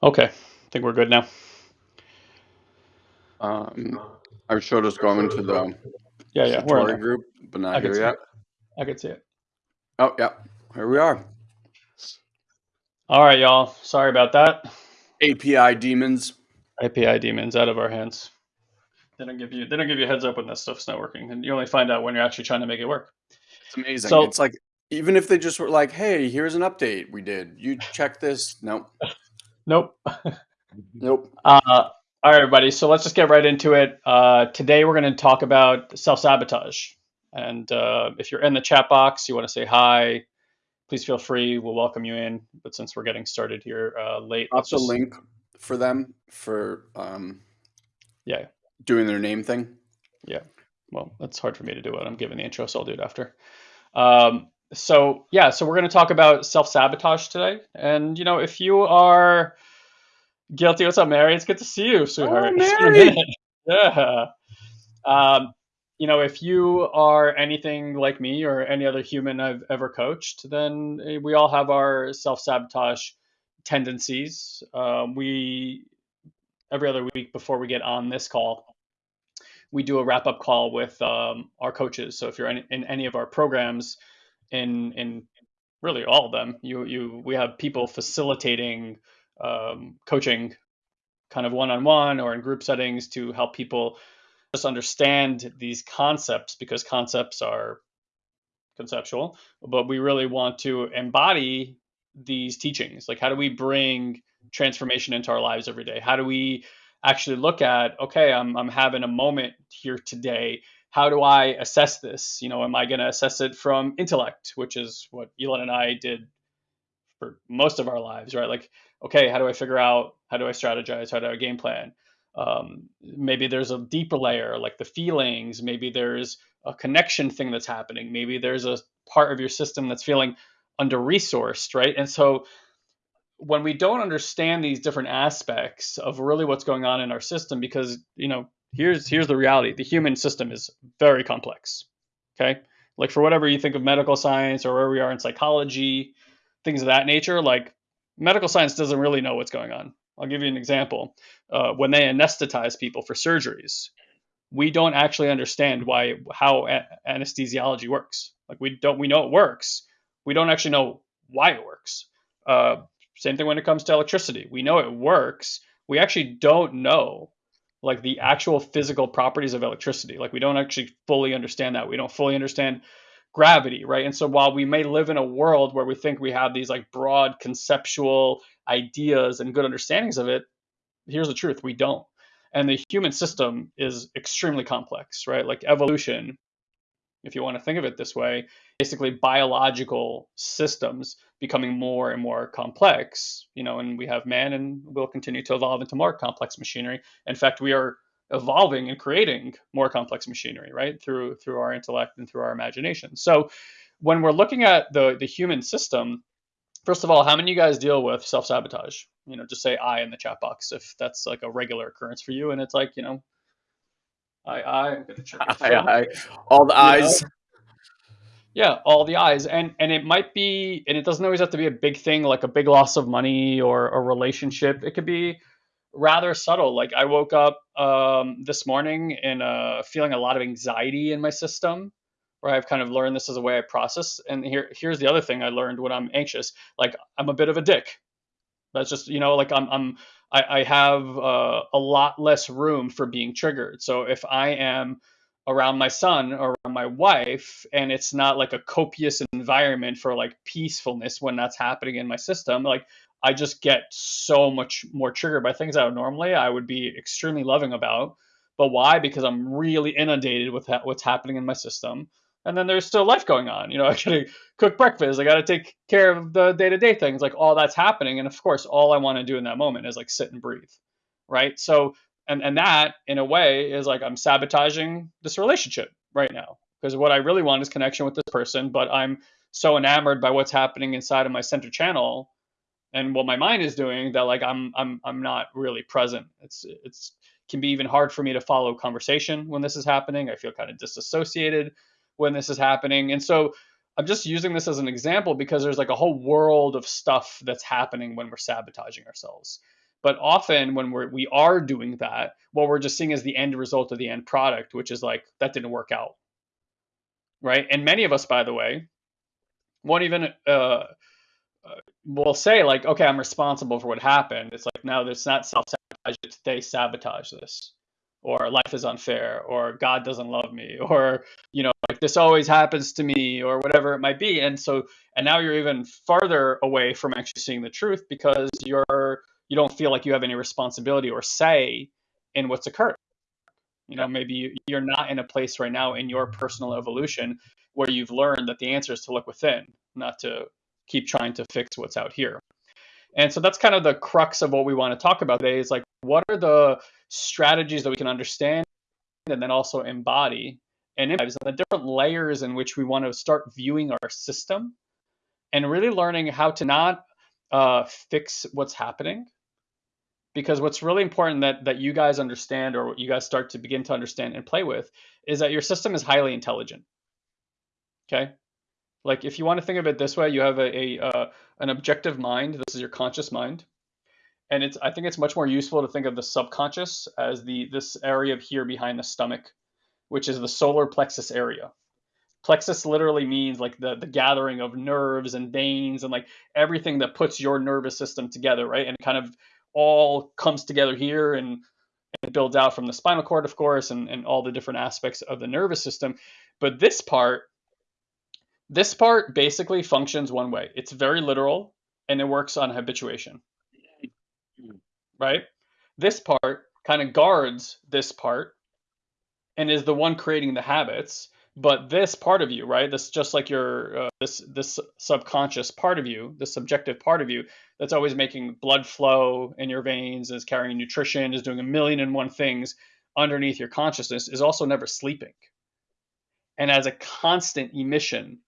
Okay, I think we're good now. Um, I showed us going to the Yeah, yeah, Satori group, but not here yet. it. I can see it. Oh, yeah, here we are. All right, y'all. Sorry about that. API demons. API demons out of our hands. They don't give you they don't give you a heads up when that stuff's not working, and you only find out when you're actually trying to make it work. It's amazing. So it's like even if they just were like, "Hey, here's an update we did. You check this." Nope. nope. Nope. Uh, all right, everybody. So let's just get right into it. Uh, today we're going to talk about self sabotage. And uh, if you're in the chat box, you want to say hi, please feel free. We'll welcome you in. But since we're getting started here uh, late, Drop just link for them for um, yeah, doing their name thing. yeah. Well, that's hard for me to do it. I'm giving the intro, so I'll do it after. Um, so yeah, so we're going to talk about self sabotage today. And you know, if you are guilty, what's up, Mary? It's good to see you, Oh, sweetheart. A Mary. Yeah. Um, you know, if you are anything like me or any other human I've ever coached, then eh, we all have our self sabotage tendencies. Um, we every other week before we get on this call, we do a wrap up call with um, our coaches. So if you're in, in any of our programs, in in really all of them, you you we have people facilitating um, coaching, kind of one on one or in group settings to help people just understand these concepts because concepts are conceptual, but we really want to embody these teachings. Like, how do we bring transformation into our lives every day? How do we actually look at, okay, I'm, I'm having a moment here today. How do I assess this? You know, am I going to assess it from intellect, which is what Elon and I did for most of our lives, right? Like, okay, how do I figure out, how do I strategize, how do I game plan? Um, maybe there's a deeper layer, like the feelings. Maybe there's a connection thing that's happening. Maybe there's a part of your system that's feeling under resourced, right? And so when we don't understand these different aspects of really what's going on in our system, because you know, here's here's the reality: the human system is very complex. Okay, like for whatever you think of medical science or where we are in psychology, things of that nature, like medical science doesn't really know what's going on. I'll give you an example. Uh, when they anesthetize people for surgeries, we don't actually understand why how a- anesthesiology works. Like we don't we know it works. We don't actually know why it works. Uh, same thing when it comes to electricity. We know it works. We actually don't know like the actual physical properties of electricity. Like we don't actually fully understand that. We don't fully understand gravity, right? And so while we may live in a world where we think we have these like broad conceptual ideas and good understandings of it, here's the truth, we don't. And the human system is extremely complex, right? Like evolution, if you want to think of it this way, basically biological systems becoming more and more complex, you know, and we have man and we'll continue to evolve into more complex machinery. In fact, we are evolving and creating more complex machinery, right? Through through our intellect and through our imagination. So when we're looking at the the human system, first of all, how many of you guys deal with self-sabotage? You know, just say I in the chat box if that's like a regular occurrence for you and it's like, you know, I I I'm gonna check phone aye. All the you know eyes. yeah all the eyes and and it might be and it doesn't always have to be a big thing like a big loss of money or a relationship it could be rather subtle. Like i woke up um, this morning and uh, feeling a lot of anxiety in my system where i've kind of learned this as a way i process. And here here's the other thing i learned when i'm anxious. Like i'm a bit of a dick. That's just you know like i'm i'm i, I have uh, a lot less room for being triggered. So if i am around my son or around my wife and it's not like a copious environment for like peacefulness when that's happening in my system like i just get so much more triggered by things that normally i would be extremely loving about. But why? Because i'm really inundated with ha- what's happening in my system. And then there's still life going on. You know i gotta cook breakfast. I gotta take care of the day-to-day things. Like all that's happening. And of course all i want to do in that moment is like sit and breathe right? So and and that in a way is like i'm sabotaging this relationship right now. Because what i really want is connection with this person but i'm so enamored by what's happening inside of my center channel and what my mind is doing that like i'm i'm i'm not really present it's it's can be even hard for me to follow conversation when this is happening i feel kind of disassociated when this is happening and so i'm just using this as an example because there's like a whole world of stuff that's happening when we're sabotaging ourselves but often when we're we are doing that, what we're just seeing is the end result of the end product, which is like that didn't work out. Right. And many of us, by the way, won't even uh, will say like, okay, I'm responsible for what happened. It's like no, it's not self sabotage. It's they sabotage this, or life is unfair, or God doesn't love me, or you know, like this always happens to me, or whatever it might be. And so, and now you're even farther away from actually seeing the truth because you're you don't feel like you have any responsibility or say in what's occurred. You know, maybe you're not in a place right now in your personal evolution where you've learned that the answer is to look within, not to keep trying to fix what's out here. And so that's kind of the crux of what we want to talk about today is like what are the strategies that we can understand and then also embody and and the different layers in which we want to start viewing our system and really learning how to not uh, fix what's happening. Because what's really important that that you guys understand or what you guys start to begin to understand and play with is that your system is highly intelligent. Okay like if you want to think of it this way you have a, a uh, an objective mind this is your conscious mind. And it's i think it's much more useful to think of the subconscious as the this area here behind the stomach which is the solar plexus area. Plexus literally means like the the gathering of nerves and veins and like everything that puts your nervous system together right? And kind of all comes together here and, and builds out from the spinal cord, of course, and, and all the different aspects of the nervous system. But this part, this part basically functions one way. It's very literal and it works on habituation. Right? This part kind of guards this part and is the one creating the habits but this part of you right this just like your uh, this this subconscious part of you the subjective part of you that's always making blood flow in your veins is carrying nutrition is doing a million and one things underneath your consciousness is also never sleeping and as a constant emission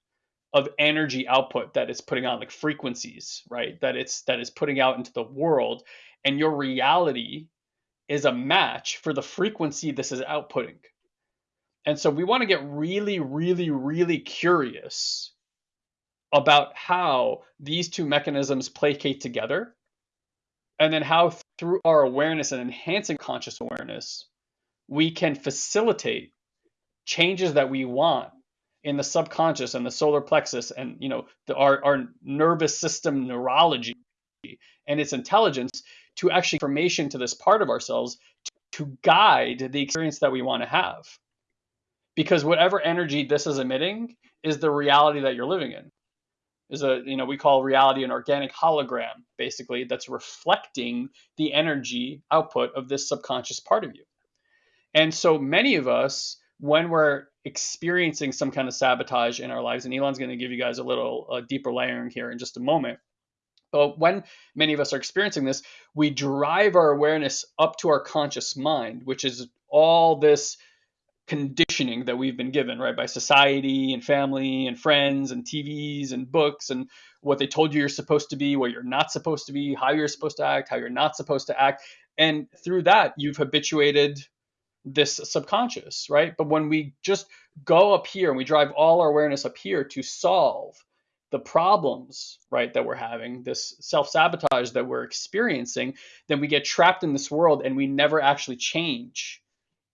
of energy output that it's putting out like frequencies right? That it's that is putting out into the world. And your reality is a match for the frequency this is outputting. And so we want to get really, really, really curious about how these two mechanisms placate together, and then how through our awareness and enhancing conscious awareness, we can facilitate changes that we want in the subconscious and the solar plexus and you know the, our, our nervous system neurology and its intelligence to actually information to this part of ourselves to, to guide the experience that we want to have. Because whatever energy this is emitting is the reality that you're living in. Is a you know we call reality an organic hologram basically that's reflecting the energy output of this subconscious part of you. And so many of us when we're experiencing some kind of sabotage in our lives and elon's going to give you guys a little deeper layering here in just a moment but when many of us are experiencing this we drive our awareness up to our conscious mind which is all this conditioning that we've been given, right, by society and family and friends and TVs and books and what they told you you're supposed to be, what you're not supposed to be, how you're supposed to act, how you're not supposed to act. And through that, you've habituated this subconscious, right? But when we just go up here and we drive all our awareness up here to solve the problems, right, that we're having, this self sabotage that we're experiencing, then we get trapped in this world and we never actually change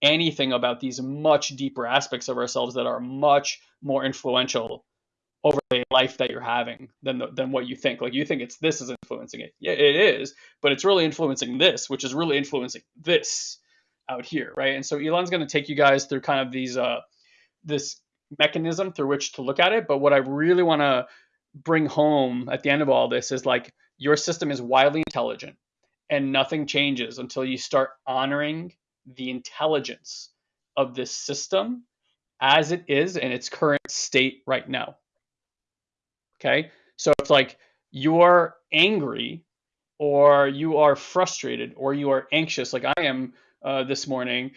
anything about these much deeper aspects of ourselves that are much more influential over the life that you're having than the, than what you think. Like you think it's this is influencing it. Yeah, it is, but it's really influencing this, which is really influencing this out here, right? And so Elon's going to take you guys through kind of these uh this mechanism through which to look at it, but what I really want to bring home at the end of all this is like your system is wildly intelligent and nothing changes until you start honoring the intelligence of this system as it is in its current state right now. Okay. So it's like you're angry or you are frustrated or you are anxious, like I am uh, this morning.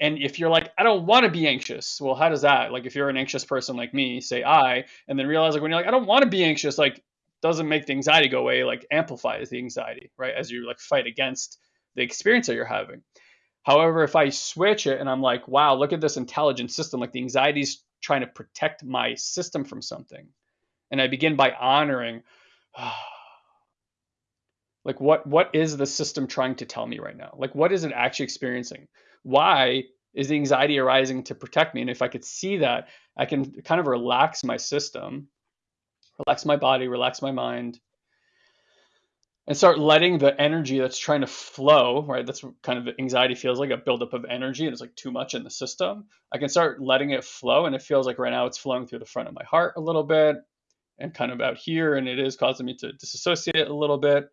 And if you're like, I don't want to be anxious, well, how does that? Like, if you're an anxious person like me, say I, and then realize like when you're like, I don't want to be anxious, like doesn't make the anxiety go away, like amplifies the anxiety, right? As you like fight against the experience that you're having. However, if I switch it and I'm like, wow, look at this intelligent system, like the anxiety is trying to protect my system from something. And I begin by honoring, like what what is the system trying to tell me right now? Like what is it actually experiencing? Why is the anxiety arising to protect me? And if I could see that, I can kind of relax my system, relax my body, relax my mind, and start letting the energy that's trying to flow, right? That's kind of anxiety feels like a buildup of energy and it's like too much in the system. I can start letting it flow and it feels like right now it's flowing through the front of my heart a little bit and kind of out here and it is causing me to disassociate a little bit.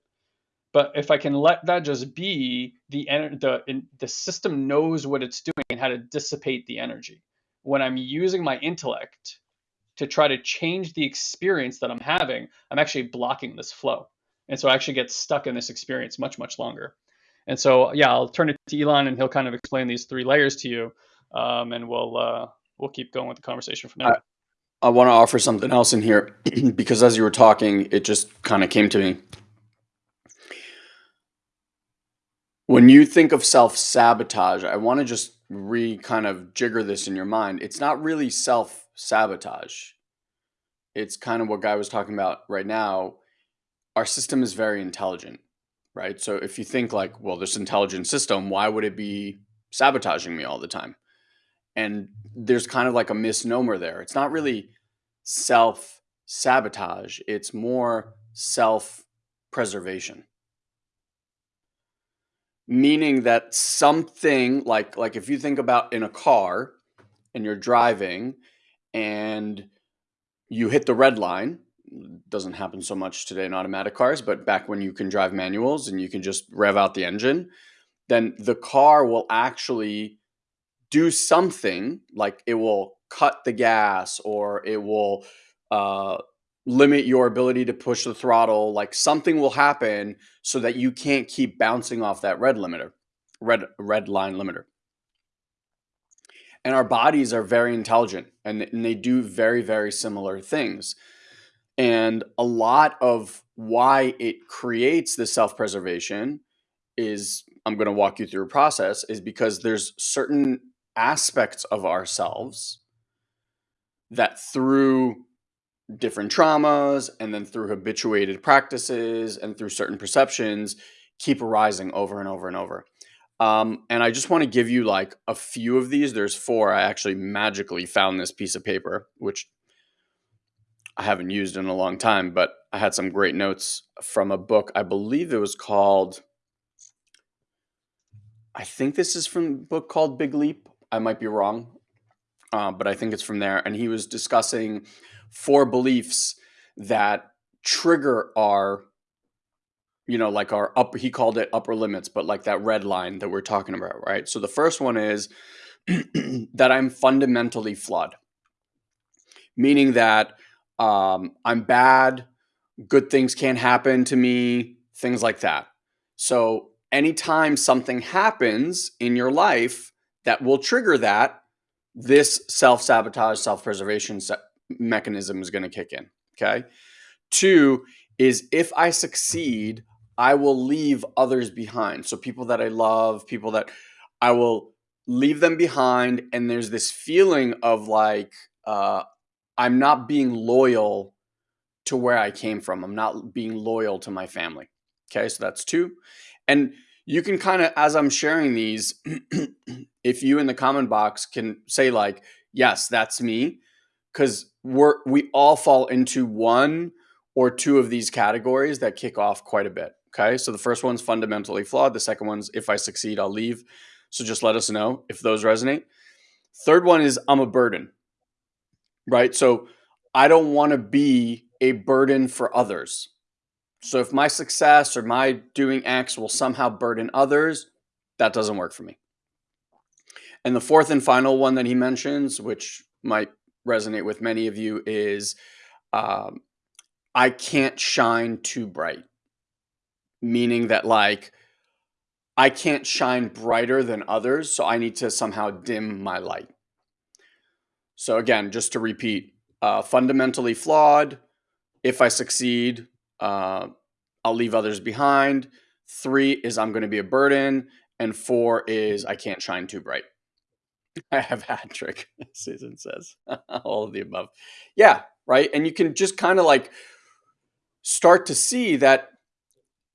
But if I can let that just be, the the the system knows what it's doing and how to dissipate the energy. When I'm using my intellect to try to change the experience that I'm having, I'm actually blocking this flow and so I actually get stuck in this experience much much longer. And so yeah, I'll turn it to Elon, and he'll kind of explain these three layers to you, um, and we'll uh, we'll keep going with the conversation from there. I, I want to offer something else in here because as you were talking, it just kind of came to me. When you think of self sabotage, I want to just re kind of jigger this in your mind. It's not really self sabotage. It's kind of what Guy was talking about right now our system is very intelligent, right? So if you think like, well, this intelligent system, why would it be sabotaging me all the time? And there's kind of like a misnomer there. It's not really self sabotage, it's more self preservation. Meaning that something like like if you think about in a car and you're driving and you hit the red line doesn't happen so much today in automatic cars, but back when you can drive manuals and you can just rev out the engine, then the car will actually do something like it will cut the gas or it will uh, limit your ability to push the throttle. Like something will happen so that you can't keep bouncing off that red limiter, red red line limiter. And our bodies are very intelligent and, and they do very very similar things. And a lot of why it creates the self preservation is I'm going to walk you through a process is because there's certain aspects of ourselves that through different traumas and then through habituated practices and through certain perceptions keep arising over and over and over. Um, and I just want to give you like a few of these. There's four. I actually magically found this piece of paper, which I haven't used in a long time, but I had some great notes from a book. I believe it was called. I think this is from a book called Big Leap. I might be wrong, uh, but I think it's from there. And he was discussing four beliefs that trigger our, you know, like our up. He called it upper limits, but like that red line that we're talking about, right? So the first one is that I'm fundamentally flawed, meaning that um, I'm bad, good things can't happen to me, things like that. So, anytime something happens in your life that will trigger that, this self sabotage, self preservation se- mechanism is going to kick in. Okay. Two is if I succeed, I will leave others behind. So, people that I love, people that I will leave them behind. And there's this feeling of like, uh, I'm not being loyal to where I came from. I'm not being loyal to my family. Okay, so that's two. And you can kind of, as I'm sharing these, if you in the comment box can say, like, yes, that's me, because we're we all fall into one or two of these categories that kick off quite a bit. Okay. So the first one's fundamentally flawed. The second one's if I succeed, I'll leave. So just let us know if those resonate. Third one is I'm a burden right? So I don't want to be a burden for others. So if my success or my doing X will somehow burden others, that doesn't work for me. And the fourth and final one that he mentions, which might resonate with many of you, is um, I can't shine too bright. Meaning that, like, I can't shine brighter than others, so I need to somehow dim my light. So, again, just to repeat uh, fundamentally flawed. If I succeed, uh, I'll leave others behind. Three is I'm going to be a burden. And four is I can't shine too bright. I have hat trick, Susan says. All of the above. Yeah, right. And you can just kind of like start to see that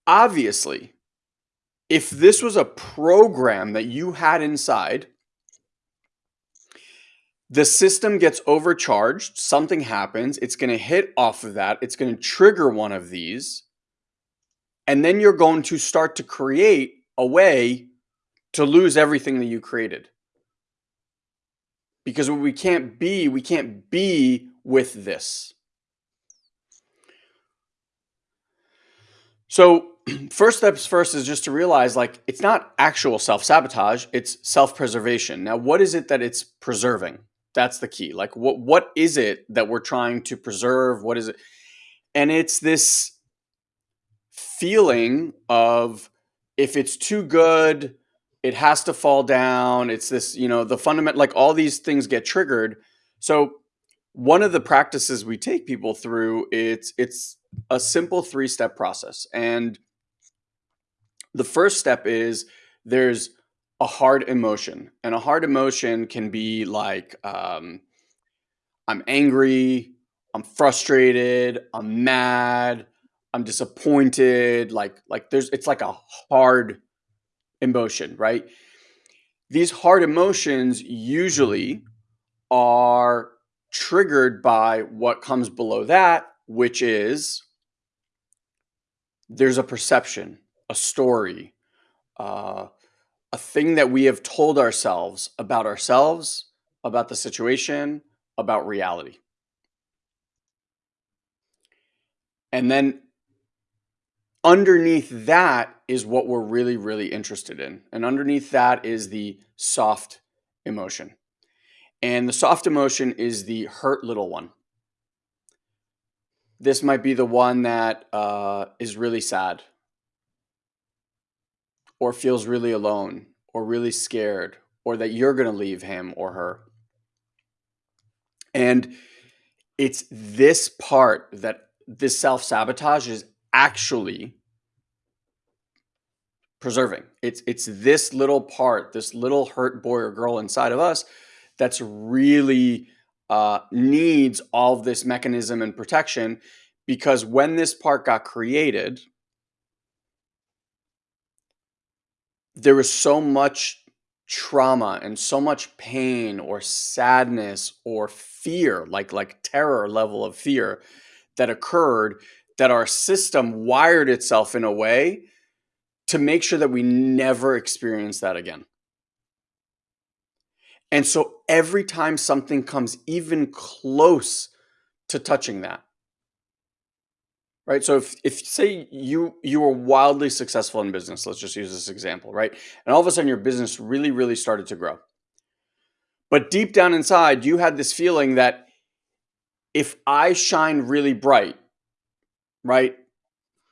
obviously, if this was a program that you had inside, the system gets overcharged, something happens, it's going to hit off of that, it's going to trigger one of these, and then you're going to start to create a way to lose everything that you created. Because what we can't be, we can't be with this. So, first steps first is just to realize like it's not actual self sabotage, it's self preservation. Now, what is it that it's preserving? That's the key. Like what what is it that we're trying to preserve? What is it? And it's this feeling of if it's too good, it has to fall down. It's this, you know, the fundamental like all these things get triggered. So one of the practices we take people through it's it's a simple three-step process. And the first step is there's a hard emotion. And a hard emotion can be like um, I'm angry, I'm frustrated, I'm mad, I'm disappointed. Like like there's it's like a hard emotion, right? These hard emotions usually are triggered by what comes below that, which is there's a perception, a story, uh, a thing that we have told ourselves about ourselves, about the situation, about reality. And then underneath that is what we're really, really interested in. And underneath that is the soft emotion. And the soft emotion is the hurt little one. This might be the one that uh, is really sad or feels really alone or really scared or that you're going to leave him or her. And it's this part that this self sabotage is actually preserving. It's it's this little part, this little hurt boy or girl inside of us that's really uh, needs all of this mechanism and protection because when this part got created, there was so much trauma and so much pain or sadness or fear like like terror level of fear that occurred that our system wired itself in a way to make sure that we never experience that again and so every time something comes even close to touching that right? So if, if say you you were wildly successful in business, let's just use this example, right? And all of a sudden your business really, really started to grow. But deep down inside, you had this feeling that if I shine really bright, right,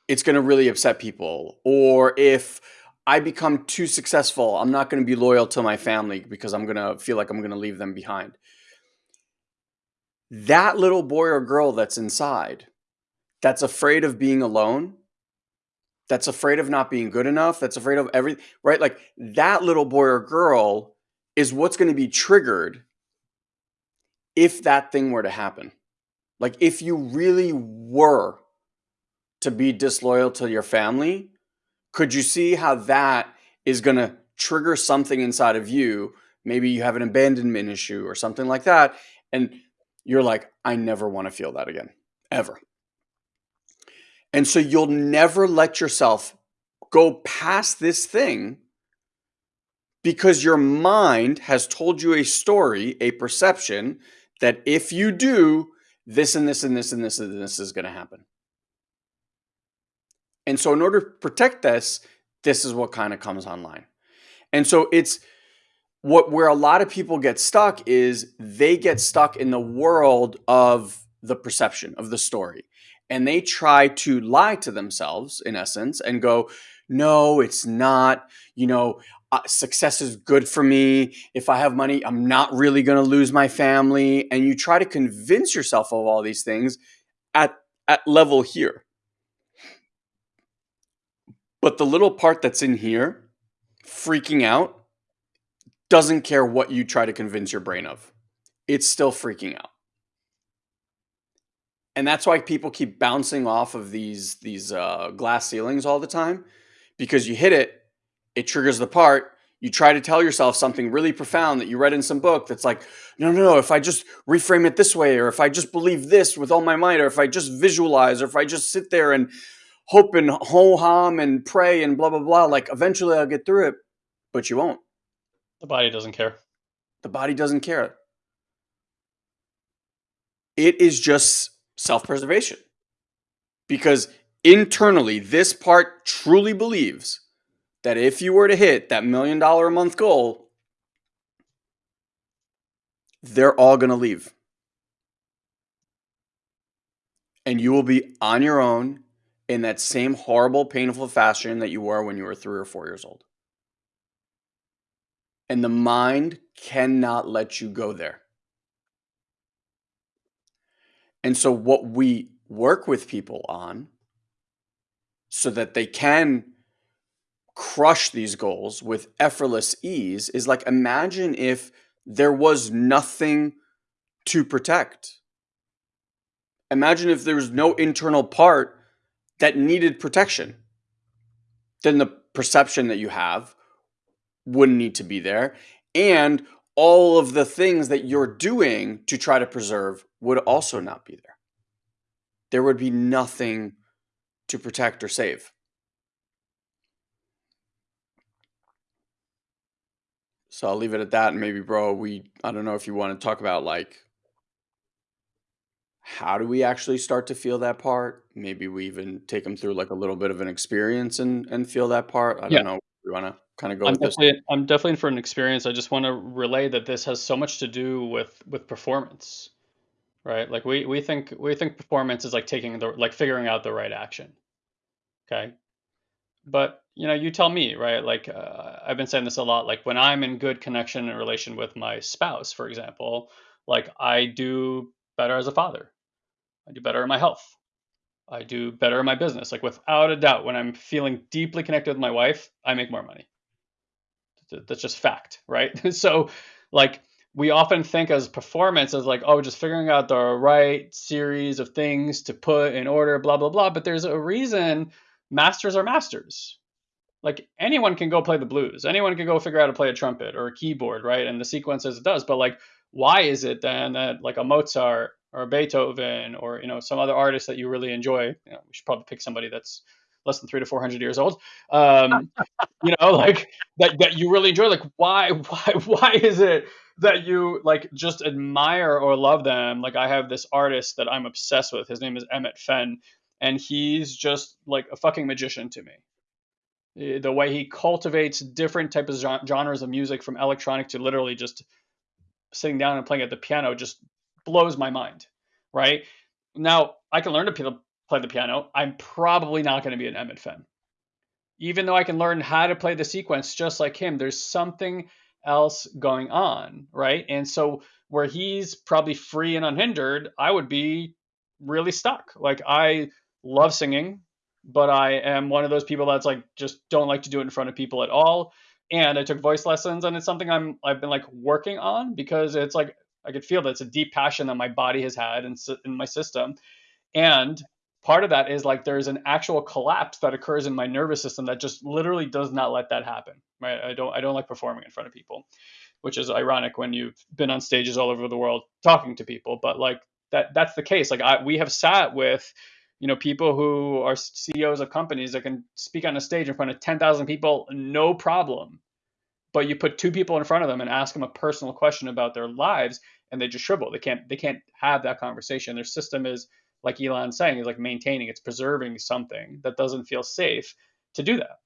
it's going to really upset people. Or if I become too successful, I'm not going to be loyal to my family because I'm going to feel like I'm going to leave them behind. That little boy or girl that's inside that's afraid of being alone, that's afraid of not being good enough, that's afraid of everything, right? Like that little boy or girl is what's going to be triggered if that thing were to happen. Like if you really were to be disloyal to your family, could you see how that is going to trigger something inside of you? Maybe you have an abandonment issue or something like that. And you're like, I never want to feel that again, ever. And so you'll never let yourself go past this thing because your mind has told you a story, a perception that if you do, this and this and this and this and this is going to happen. And so, in order to protect this, this is what kind of comes online. And so, it's what where a lot of people get stuck is they get stuck in the world of the perception of the story and they try to lie to themselves in essence and go no, it's not. You know, uh, success is good for me. If I have money, I'm not really going to lose my family. And you try to convince yourself of all these things at, at level here. But the little part that's in here, freaking out, doesn't care what you try to convince your brain of. It's still freaking out. And that's why people keep bouncing off of these these uh, glass ceilings all the time because you hit it, it triggers the part. You try to tell yourself something really profound that you read in some book that's like, no, no, no, if I just reframe it this way, or if I just believe this with all my might, or if I just visualize, or if I just sit there and hope and ho hum and pray and blah, blah, blah, like eventually I'll get through it, but you won't. The body doesn't care. The body doesn't care. It is just self preservation. Because internally, this part truly believes that if you were to hit that million dollar a month goal, they're all going to leave. And you will be on your own in that same horrible, painful fashion that you were when you were three or four years old. And the mind cannot let you go there. And so, what we work with people on so that they can crush these goals with effortless ease is like imagine if there was nothing to protect. Imagine if there was no internal part that needed protection. Then the perception that you have wouldn't need to be there. And all of the things that you're doing to try to preserve would also not be there. There would be nothing to protect or save. So I'll leave it at that. And maybe, bro, we, I don't know if you want to talk about like, how do we actually start to feel that part? Maybe we even take them through like a little bit of an experience and, and feel that part. I Yeah. don't know. We want to kind of go I'm with this. definitely I'm definitely in for an experience. I just want to relay that this has so much to do with with performance, right? Like we we think we think performance is like taking the like figuring out the right action. Okay. But you know, you tell me, right? Like uh, I've been saying this a lot. Like when I'm in good connection and relation with my spouse, for example, like I do better as a father. I do better in my health. I do better in my business. Like without a doubt, when I'm feeling deeply connected with my wife, I make more money. That's just fact, right? so like we often think as performance as like, oh, just figuring out the right series of things to put in order, blah, blah, blah. But there's a reason masters are masters. Like anyone can go play the blues. Anyone can go figure out to play a trumpet or a keyboard, right? And the sequence as it does. But like, why is it then that like a Mozart or Beethoven or you know some other artist that you really enjoy? You know, we should probably pick somebody that's less than three to four hundred years old. Um, you know, like that that you really enjoy. Like, why why why is it that you like just admire or love them? Like, I have this artist that I'm obsessed with. His name is Emmit Fenn, and he's just like a fucking magician to me. Eh, The way he cultivates different types of genres of music, from electronic to literally just sitting down and playing at the piano, just blows my mind. Right now, I can learn to play the piano. I'm probably not going to be an Emmit Fenn even though I can learn how to play the sequence just like him, there's something else going on, right? And so where he's probably free and unhindered, I would be really stuck. Like I love singing, but I am one of those people that's like just don't like to do it in front of people at all. And I took voice lessons and it's something I'm I've been like working on because it's like I could feel that it's a deep passion that my body has had in, in my system. And part of that is like there's an actual collapse that occurs in my nervous system that just literally does not let that happen right? I don't i don't like performing in front of people which is ironic when you've been on stages all over the world talking to people. But like that that's the case. Like I, we have sat with you know people who are ceos of companies that can speak on a stage in front of 10,000 people no problem but you put two people in front of them and ask them a personal question about their lives and they just shrivel they can't they can't have that conversation their system is like Elon's saying, is like maintaining, it's preserving something that doesn't feel safe to do that.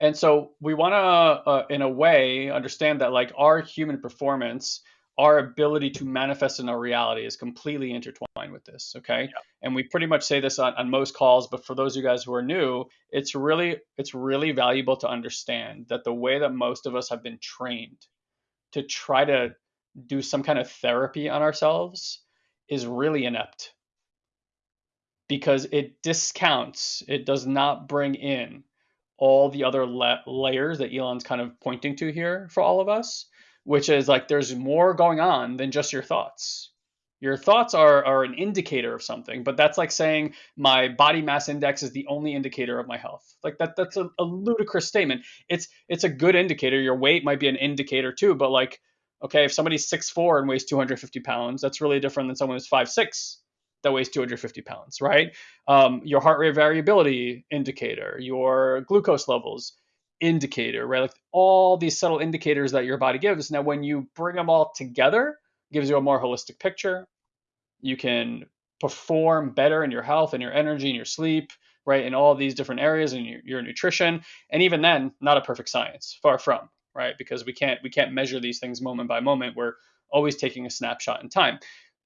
And so we want to, uh, in a way, understand that like our human performance our ability to manifest in our reality is completely intertwined with this. Okay. Yeah. And we pretty much say this on, on most calls, but for those of you guys who are new, it's really it's really valuable to understand that the way that most of us have been trained to try to do some kind of therapy on ourselves is really inept because it discounts, it does not bring in all the other la- layers that Elon's kind of pointing to here for all of us, which is like there's more going on than just your thoughts. Your thoughts are, are an indicator of something, but that's like saying my body mass index is the only indicator of my health. Like that that's a, a ludicrous statement. It's it's a good indicator. Your weight might be an indicator too, but like, okay, if somebody's six four and weighs 250 pounds, that's really different than someone who's five six that weighs 250 pounds, right? Um, your heart rate variability indicator, your glucose levels indicator, right? Like all these subtle indicators that your body gives. Now, when you bring them all together, gives you a more holistic picture. You can perform better in your health and your energy and your sleep, right? In all these different areas and your, your nutrition. And even then, not a perfect science, far from, right? Because we can't we can't measure these things moment by moment. We're always taking a snapshot in time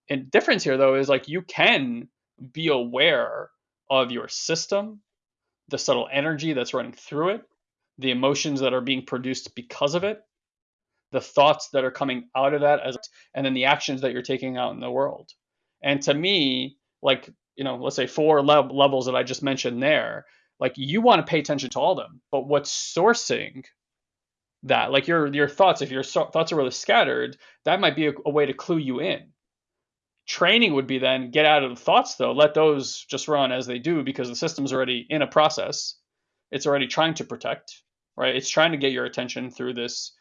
and difference here though is like you can be aware of your system, the subtle energy that's running through it, the emotions that are being produced because of it, the thoughts that are coming out of that as and then the actions that you're taking out in the world. And to me, like, you know, let's say four le- levels that I just mentioned there, like you want to pay attention to all of them, but what's sourcing that? Like your your thoughts, if your so- thoughts are really scattered, that might be a, a way to clue you in Training would be then get out of the thoughts though, let those just run as they do because the system's already in a process. It's already trying to protect, right? It's trying to get your attention through this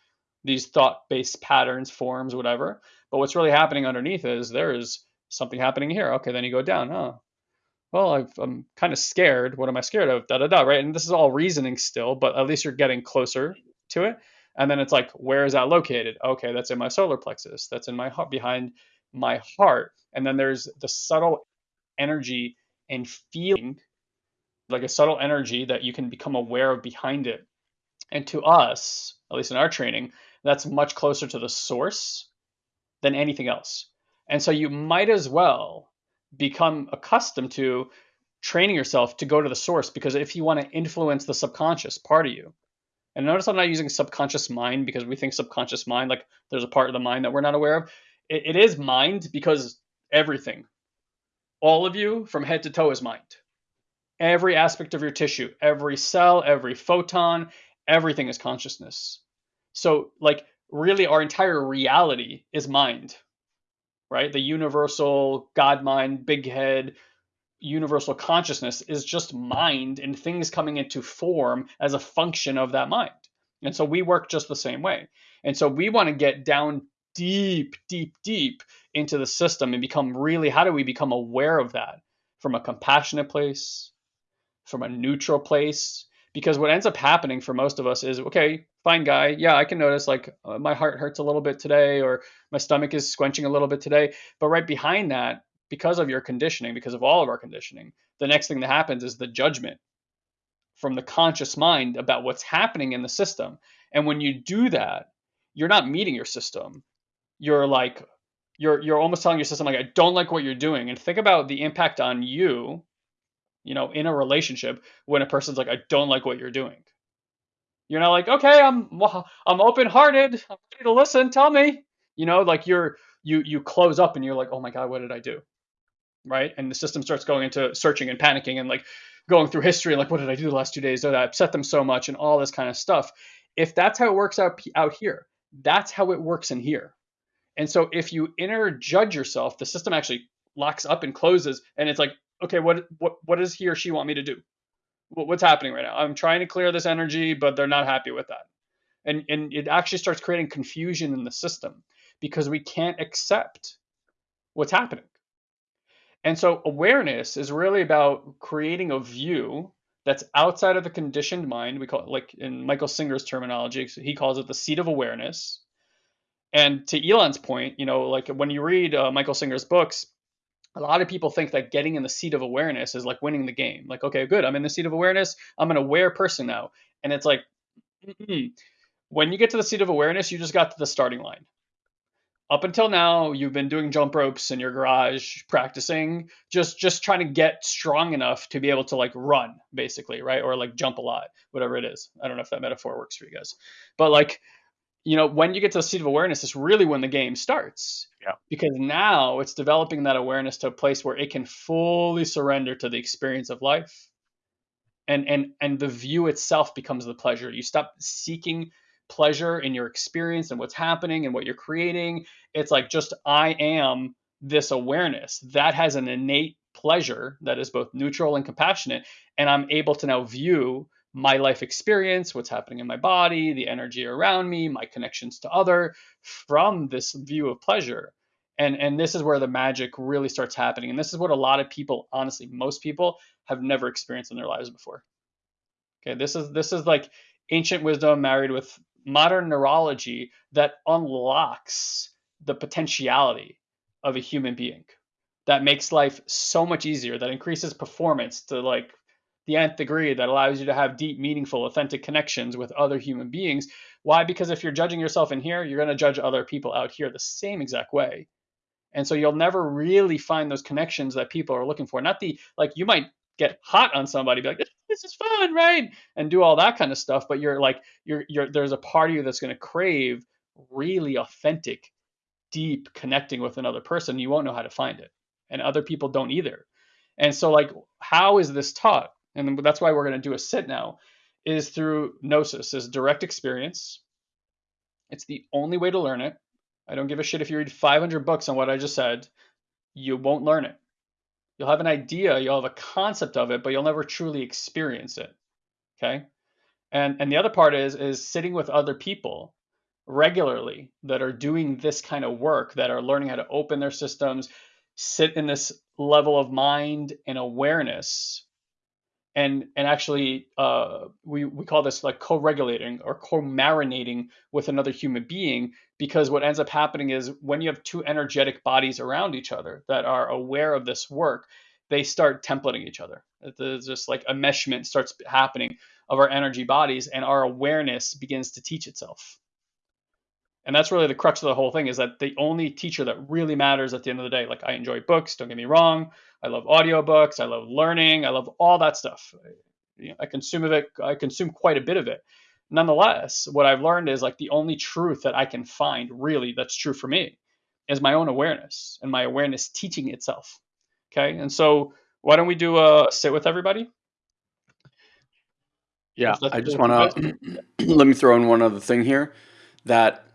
these thought-based patterns, forms, whatever. But what's really happening underneath is there is something happening here. Okay, then you go down. Oh, well, i am kind of scared. What am I scared of? Da da da. Right, and this is all reasoning still, but at least you're getting closer to it. And then it's like, where is that located? Okay, that's in my solar plexus. That's in my heart, behind my heart. And then there's the subtle energy and feeling, like a subtle energy that you can become aware of behind it. And to us, at least in our training, that's much closer to the source than anything else. And so you might as well become accustomed to training yourself to go to the source because if you want to influence the subconscious part of you, and notice I'm not using subconscious mind because we think subconscious mind, like there's a part of the mind that we're not aware of it, it is mind because everything, all of you from head to toe is mind. Every aspect of your tissue, every cell, every photon, everything is consciousness. So, like, really, our entire reality is mind, right? The universal God mind, big head, universal consciousness is just mind and things coming into form as a function of that mind. And so we work just the same way. And so we want to get down deep, deep, deep into the system and become really how do we become aware of that from a compassionate place, from a neutral place? Because what ends up happening for most of us is okay, fine guy, yeah, I can notice like uh, my heart hurts a little bit today or my stomach is squenching a little bit today. But right behind that, because of your conditioning, because of all of our conditioning, the next thing that happens is the judgment from the conscious mind about what's happening in the system. And when you do that, you're not meeting your system you're like you're you're almost telling your system like I don't like what you're doing and think about the impact on you you know in a relationship when a person's like I don't like what you're doing. You're not like okay I'm I'm open-hearted. I'm ready to listen. Tell me. You know like you're you you close up and you're like oh my god what did I do? Right? And the system starts going into searching and panicking and like going through history and like what did I do the last two days? That I upset them so much? and all this kind of stuff. If that's how it works out out here that's how it works in here. And so if you inner judge yourself, the system actually locks up and closes, and it's like, okay, what what what does he or she want me to do? What's happening right now? I'm trying to clear this energy, but they're not happy with that. And and it actually starts creating confusion in the system because we can't accept what's happening. And so awareness is really about creating a view that's outside of the conditioned mind. We call it like in Michael Singer's terminology, he calls it the seat of awareness and to Elon's point, you know, like when you read uh, Michael Singer's books, a lot of people think that getting in the seat of awareness is like winning the game. Like, okay, good, I'm in the seat of awareness. I'm an aware person now. And it's like, mm when you get to the seat of awareness, you just got to the starting line. up until now you've been doing jump ropes in your garage practicing just just trying to get strong enough to be able to like run basically right or like jump a lot whatever it is i don't know if that metaphor works for you guys but like you know when you get to the seat of awareness is really when the game starts Yeah. because now it's developing that awareness to a place where it can fully surrender to the experience of life and and and the view itself becomes the pleasure you stop seeking pleasure in your experience and what's happening and what you're creating. It's like just I am this awareness that has an innate pleasure that is both neutral and compassionate. And I'm able to now view my life experience, what's happening in my body, the energy around me, my connections to other from this view of pleasure. And, and this is where the magic really starts happening. And this is what a lot of people, honestly, most people have never experienced in their lives before. Okay, this is this is like ancient wisdom married with modern neurology that unlocks the potentiality of a human being that makes life so much easier that increases performance to like the nth degree that allows you to have deep meaningful authentic connections with other human beings why because if you're judging yourself in here you're going to judge other people out here the same exact way and so you'll never really find those connections that people are looking for not the like you might get hot on somebody be like this is fun, right? And do all that kind of stuff. But you're like, you're, you're, there's a part of you that's going to crave really authentic, deep connecting with another person. You won't know how to find it. And other people don't either. And so, like, how is this taught? And that's why we're going to do a sit now, is through gnosis, is direct experience. It's the only way to learn it. I don't give a shit if you read 500 books on what I just said. You won't learn it. You'll have an idea, you'll have a concept of it, but you'll never truly experience it. Okay? And and the other part is is sitting with other people regularly that are doing this kind of work, that are learning how to open their systems, sit in this level of mind and awareness and and actually uh, we we call this like co-regulating or co-marinating with another human being because what ends up happening is when you have two energetic bodies around each other that are aware of this work they start templating each other. It's just like a meshment starts happening of our energy bodies and our awareness begins to teach itself and that's really the crux of the whole thing is that the only teacher that really matters at the end of the day like i enjoy books don't get me wrong. I love audiobooks i love learning i love all that stuff. You know, i consume of it i consume quite a bit of it. Nonetheless what i've learned is like the only truth that i can find really that's true for me is my own awareness and my awareness teaching itself. Okay? And so why don't we do a sit with everybody? Yeah i just want to let me throw in one other thing here that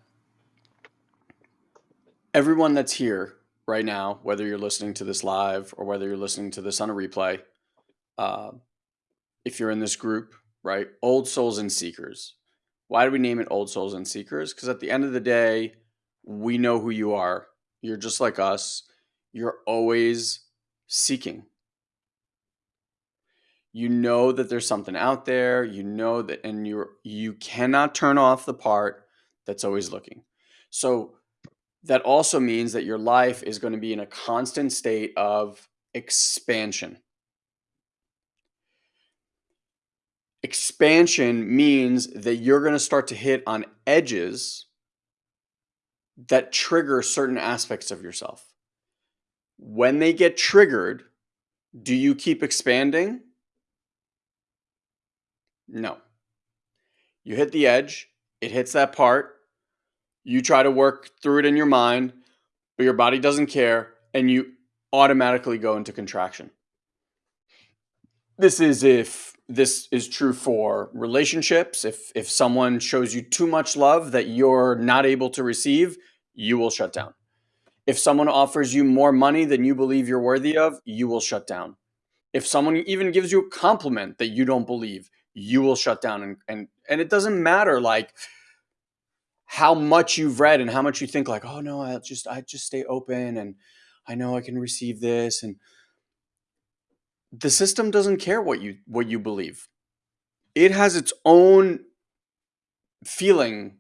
everyone that's here right now, whether you're listening to this live or whether you're listening to this on a replay, uh, if you're in this group, right? Old souls and seekers. Why do we name it old souls and seekers? Because at the end of the day, we know who you are. You're just like us. You're always seeking. You know that there's something out there. You know that, and you're you cannot turn off the part that's always looking. So that also means that your life is going to be in a constant state of expansion. Expansion means that you're going to start to hit on edges that trigger certain aspects of yourself. When they get triggered, do you keep expanding? No. You hit the edge, it hits that part, you try to work through it in your mind, but your body doesn't care, and you automatically go into contraction. This is if this is true for relationships. If if someone shows you too much love that you're not able to receive, you will shut down. If someone offers you more money than you believe you're worthy of, you will shut down. If someone even gives you a compliment that you don't believe, you will shut down and and, and it doesn't matter like how much you've read and how much you think like, oh no, I just I just stay open and I know I can receive this and the system doesn't care what you what you believe. It has its own feeling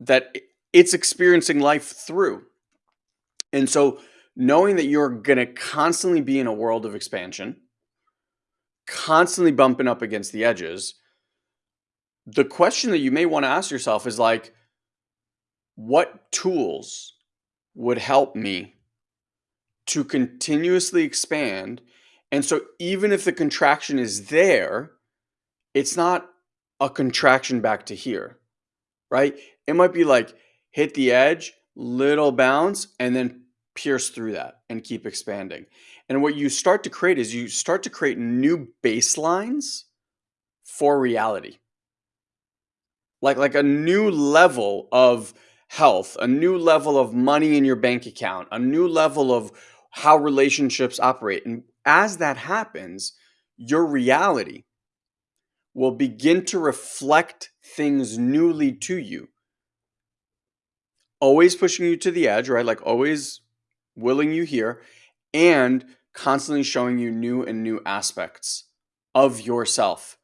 that it's experiencing life through. And so knowing that you're going to constantly be in a world of expansion, constantly bumping up against the edges, the question that you may want to ask yourself is like what tools would help me to continuously expand. And so even if the contraction is there, it's not a contraction back to here, right? It might be like hit the edge, little bounce, and then pierce through that and keep expanding. And what you start to create is you start to create new baselines for reality. Like like a new level of health, a new level of money in your bank account, a new level of how relationships operate. And as that happens, your reality will begin to reflect things newly to you. Always pushing you to the edge, right? Like always willing you here and constantly showing you new and new aspects of yourself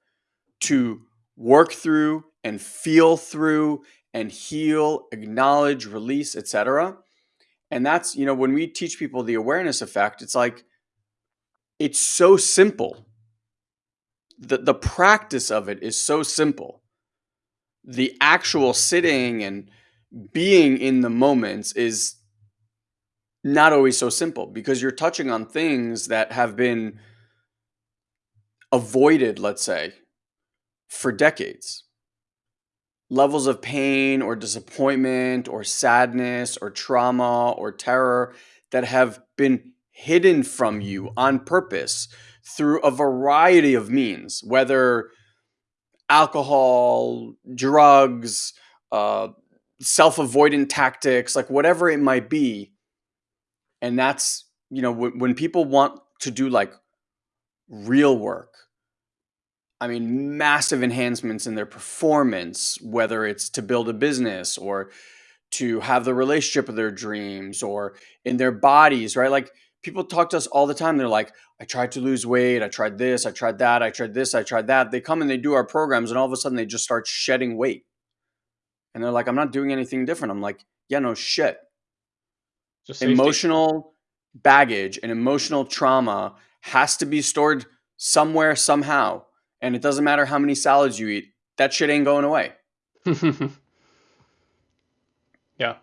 to work through and feel through and heal, acknowledge, release, etc. And that's, you know, when we teach people the awareness effect, it's like it's so simple. The the practice of it is so simple. The actual sitting and being in the moments is not always so simple because you're touching on things that have been avoided, let's say, for decades. Levels of pain or disappointment or sadness or trauma or terror that have been hidden from you on purpose through a variety of means, whether alcohol, drugs, uh, self avoidant tactics, like whatever it might be. And that's you know when, when people want to do like real work i mean massive enhancements in their performance whether it's to build a business or to have the relationship of their dreams or in their bodies right? Like people talk to us all the time. They're like i tried to lose weight. I tried this. I tried that. I tried this. I tried that. They come and they do our programs and all of a sudden they just start shedding weight. And they're like i'm not doing anything different. I'm like yeah no shit. Just emotional baggage and emotional trauma has to be stored somewhere somehow and it doesn't matter how many salads you eat that shit ain't going away yeah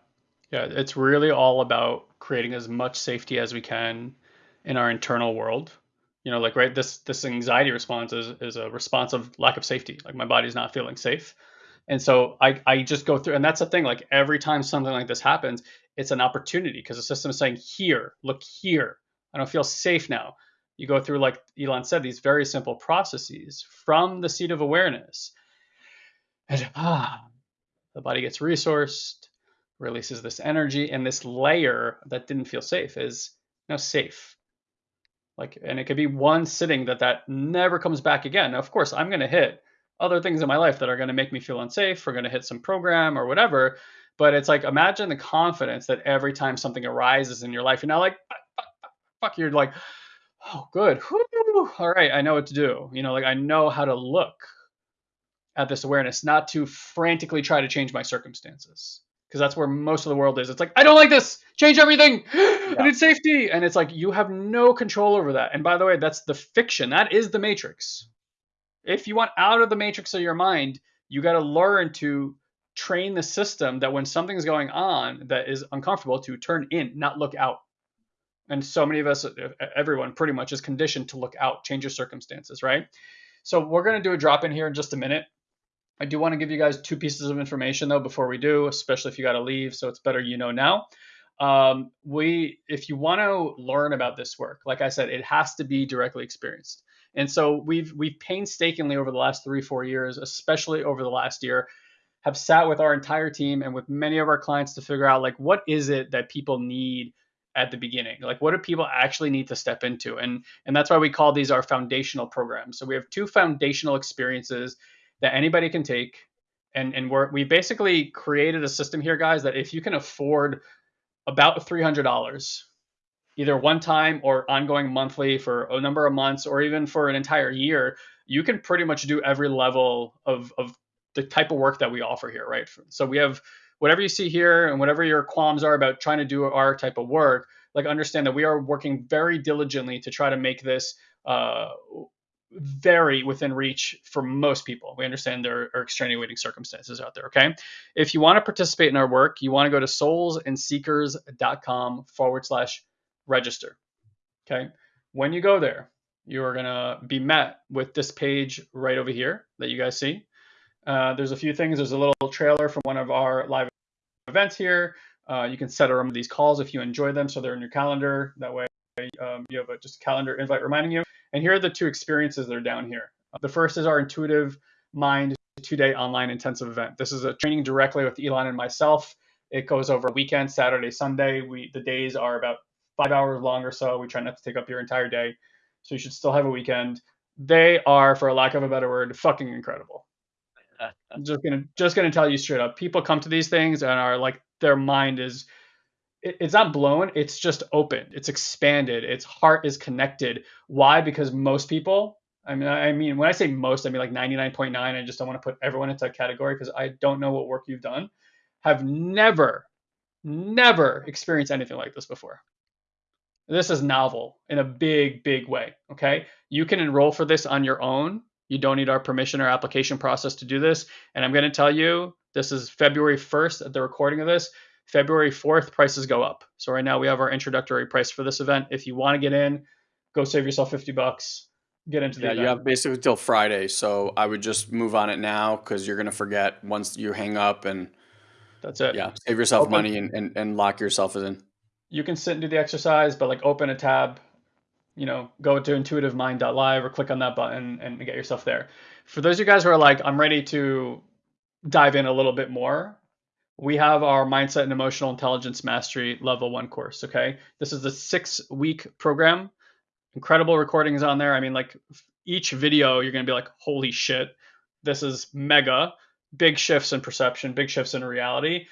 yeah it's really all about creating as much safety as we can in our internal world you know like right this this anxiety response is, is a response of lack of safety like my body's not feeling safe and so I, I just go through, and that's the thing. Like every time something like this happens, it's an opportunity because the system is saying, "Here, look here. I don't feel safe now." You go through, like Elon said, these very simple processes from the seat of awareness, and ah, the body gets resourced, releases this energy, and this layer that didn't feel safe is now safe. Like, and it could be one sitting that that never comes back again. Now, of course, I'm going to hit other things in my life that are going to make me feel unsafe or going to hit some program or whatever. But it's like imagine the confidence that every time something arises in your life, you're not like fuck, you're like, oh good, Whew. all right, I know what to do. You know, like I know how to look at this awareness, not to frantically try to change my circumstances. Because that's where most of the world is. It's like, I don't like this. Change everything. Yeah. I need safety. And it's like you have no control over that. And by the way, that's the fiction. That is the matrix if you want out of the matrix of your mind, you got to learn to train the system that when something's going on that is uncomfortable to turn in, not look out. And so many of us, everyone pretty much is conditioned to look out, change your circumstances, right? So we're going to do a drop in here in just a minute. I do want to give you guys two pieces of information though before we do, especially if you got to leave. So it's better you know now. Um, we, if you want to learn about this work, like I said, it has to be directly experienced. And so we've we've painstakingly over the last three four years, especially over the last year, have sat with our entire team and with many of our clients to figure out like what is it that people need at the beginning? Like what do people actually need to step into? And and that's why we call these our foundational programs. So we have two foundational experiences that anybody can take. And and we're we basically created a system here guys that if you can afford about $300 either one time or ongoing monthly for a number of months or even for an entire year, you can pretty much do every level of, of the type of work that we offer here, right? So we have whatever you see here and whatever your qualms are about trying to do our type of work, like understand that we are working very diligently to try to make this uh, very within reach for most people. We understand there are extenuating circumstances out there. Okay. If you want to participate in our work, you want to go to soulsandseekers.com forward slash register. Okay. When you go there, you are going to be met with this page right over here that you guys see. Uh, there's a few things. There's a little trailer from one of our live events here. Uh, you can set a these calls if you enjoy them, so they're in your calendar. That way, um, you have a just a calendar invite reminding you. And here are the two experiences that are down here. The first is our intuitive mind two-day online intensive event. This is a training directly with Elon and myself. It goes over a weekend, Saturday, Sunday. We the days are about five hours long or so. We try not to take up your entire day, so you should still have a weekend. They are, for lack of a better word, fucking incredible. I'm just gonna just gonna tell you straight up. People come to these things and are like their mind is it, it's not blown, it's just open. It's expanded. Its heart is connected. Why? Because most people, I mean, I mean, when I say most, I mean like 99.9. I just don't want to put everyone into a category because I don't know what work you've done. Have never, never experienced anything like this before. This is novel in a big, big way. Okay. You can enroll for this on your own. You don't need our permission or application process to do this. And I'm going to tell you, this is February 1st at the recording of this. February 4th, prices go up. So right now we have our introductory price for this event. If you want to get in, go save yourself 50 bucks. Get into the yeah, event. you have basically till Friday. So I would just move on it now because you're gonna forget once you hang up and that's it. Yeah, save yourself open. money and, and, and lock yourself in. You can sit and do the exercise, but like open a tab, you know, go to intuitivemind.live or click on that button and get yourself there. For those of you guys who are like, I'm ready to dive in a little bit more, we have our mindset and emotional intelligence mastery level one course. Okay. This is the six week program. Incredible recordings on there. I mean, like each video, you're going to be like, holy shit, this is mega. Big shifts in perception, big shifts in reality.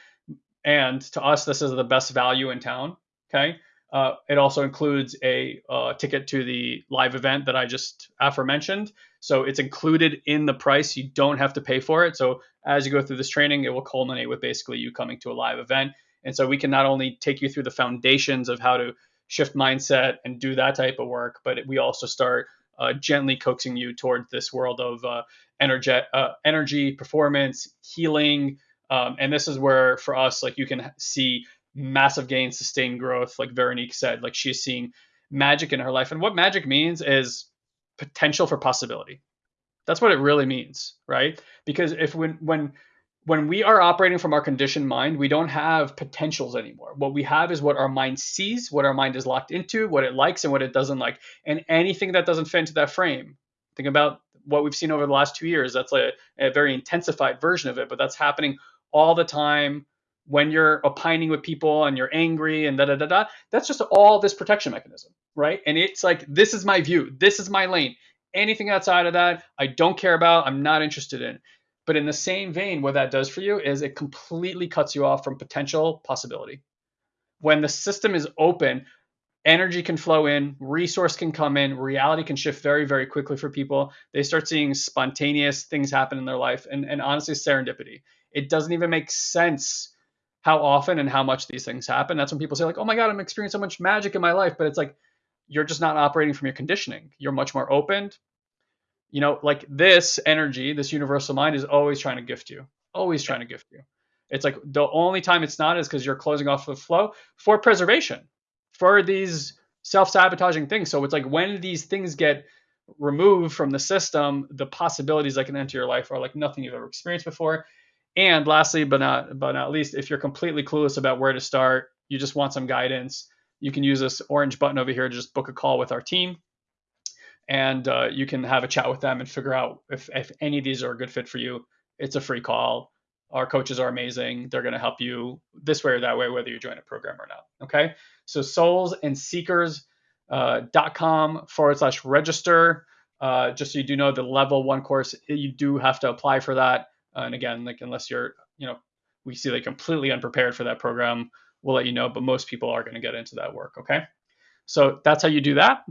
And to us, this is the best value in town. Okay. Uh, it also includes a uh, ticket to the live event that I just aforementioned. So it's included in the price. You don't have to pay for it. So as you go through this training, it will culminate with basically you coming to a live event. And so we can not only take you through the foundations of how to shift mindset and do that type of work, but we also start uh, gently coaxing you toward this world of uh, energy, uh, energy, performance, healing. Um, and this is where, for us, like you can see massive gains, sustained growth. Like Veronique said, like she's seeing magic in her life. And what magic means is potential for possibility. That's what it really means, right? Because if when when when we are operating from our conditioned mind, we don't have potentials anymore. What we have is what our mind sees, what our mind is locked into, what it likes and what it doesn't like. And anything that doesn't fit into that frame, think about what we've seen over the last two years. That's a, a very intensified version of it, but that's happening all the time when you're opining with people and you're angry and da da da da, that's just all this protection mechanism, right? And it's like, this is my view, this is my lane. Anything outside of that, I don't care about, I'm not interested in. But in the same vein, what that does for you is it completely cuts you off from potential possibility. When the system is open, energy can flow in, resource can come in, reality can shift very, very quickly for people. They start seeing spontaneous things happen in their life and, and honestly, serendipity. It doesn't even make sense how often and how much these things happen. That's when people say like, "Oh my god, I'm experiencing so much magic in my life," but it's like you're just not operating from your conditioning. You're much more open. You know, like this energy, this universal mind is always trying to gift you. Always trying to gift you. It's like the only time it's not is because you're closing off the flow for preservation, for these self-sabotaging things. So it's like when these things get removed from the system, the possibilities that can enter your life are like nothing you've ever experienced before. And lastly, but not but not least, if you're completely clueless about where to start, you just want some guidance, you can use this orange button over here to just book a call with our team, and uh, you can have a chat with them and figure out if if any of these are a good fit for you. It's a free call. Our coaches are amazing. They're going to help you this way or that way, whether you join a program or not. Okay. So soulsandseekers.com uh, forward slash register. Uh, just so you do know, the level one course, you do have to apply for that. Uh, and again, like unless you're, you know, we see like completely unprepared for that program, we'll let you know. But most people are going to get into that work. Okay. So that's how you do that.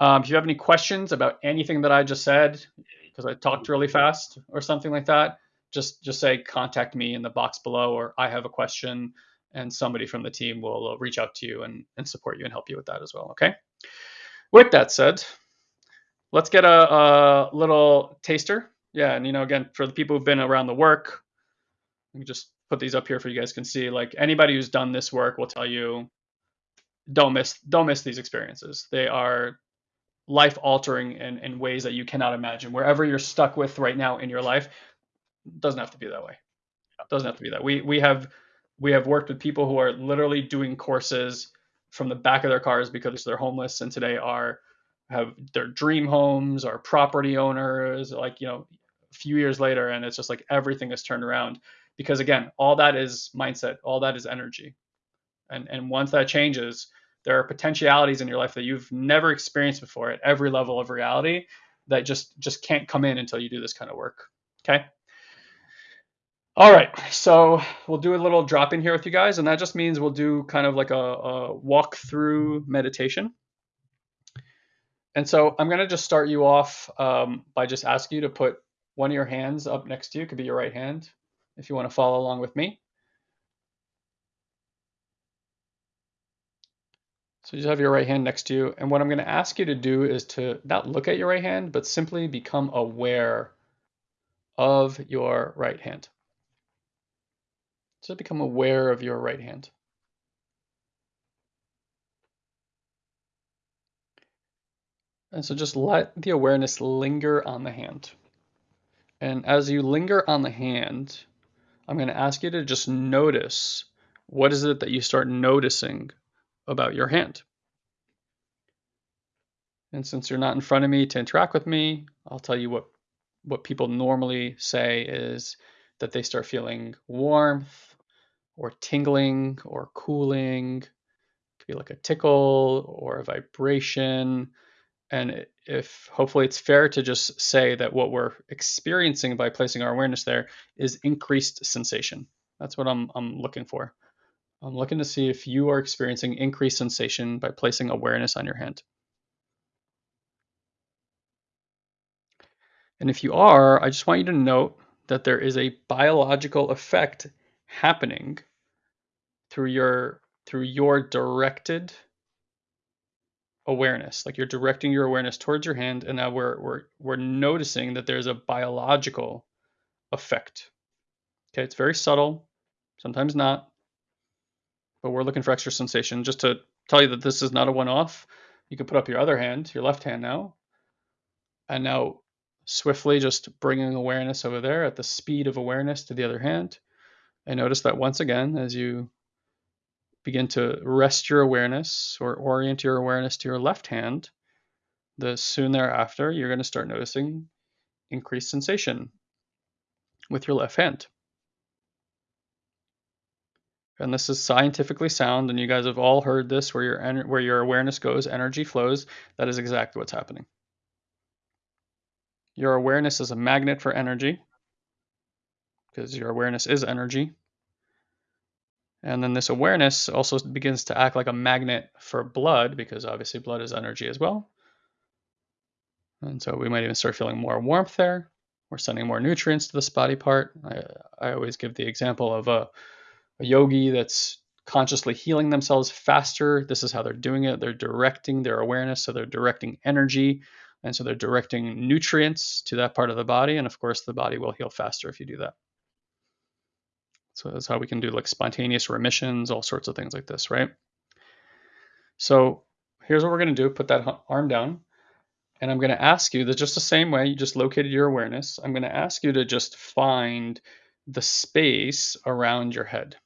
Um, if you have any questions about anything that I just said, because I talked really fast or something like that, just just say contact me in the box below, or I have a question, and somebody from the team will uh, reach out to you and, and support you and help you with that as well. Okay. With that said, let's get a, a little taster. Yeah, and you know, again, for the people who've been around the work, let me just put these up here for you guys can see. Like anybody who's done this work will tell you, don't miss don't miss these experiences. They are life altering in, in ways that you cannot imagine. Wherever you're stuck with right now in your life, doesn't have to be that way. It doesn't have to be that. We we have we have worked with people who are literally doing courses from the back of their cars because they're homeless and today are have their dream homes or property owners like you know few years later and it's just like everything is turned around. Because again all that is mindset all that is energy. And and once that changes there are potentialities in your life that you've never experienced before at every level of reality that just just can't come in until you do this kind of work okay? All right, so we'll do a little drop in here with you guys, and that just means we'll do kind of like a, a walk through meditation. And so I'm going to just start you off um, by just asking you to put one of your hands up next to you. Could be your right hand if you want to follow along with me. So you just have your right hand next to you. And what I'm going to ask you to do is to not look at your right hand, but simply become aware of your right hand. So become aware of your right hand. And so just let the awareness linger on the hand. And as you linger on the hand, I'm going to ask you to just notice what is it that you start noticing about your hand. And since you're not in front of me to interact with me, I'll tell you what what people normally say is that they start feeling warmth, or tingling or cooling. It could be like a tickle or a vibration. And if hopefully it's fair to just say that what we're experiencing by placing our awareness there is increased sensation. That's what I'm, I'm looking for. I'm looking to see if you are experiencing increased sensation by placing awareness on your hand. And if you are, I just want you to note that there is a biological effect happening through your through your directed awareness like you're directing your awareness towards your hand and now we're we're we're noticing that there's a biological effect. Okay it's very subtle sometimes not but we're looking for extra sensation. Just to tell you that this is not a one-off you can put up your other hand your left hand now and now swiftly just bringing awareness over there at the speed of awareness to the other hand. And notice that once again as you begin to rest your awareness or orient your awareness to your left hand, the soon thereafter, you're going to start noticing increased sensation with your left hand. And this is scientifically sound, and you guys have all heard this where your, where your awareness goes, energy flows. That is exactly what's happening. Your awareness is a magnet for energy because your awareness is energy. And then this awareness also begins to act like a magnet for blood because obviously blood is energy as well. And so we might even start feeling more warmth there. We're sending more nutrients to this body part. I, I always give the example of a, a yogi that's consciously healing themselves faster. This is how they're doing it. They're directing their awareness. So they're directing energy. And so they're directing nutrients to that part of the body. And of course, the body will heal faster if you do that. So that's how we can do like spontaneous remissions, all sorts of things like this, right? So here's what we're going to do. Put that arm down. And I'm going to ask you that just the same way you just located your awareness, I'm going to ask you to just find the space around your head.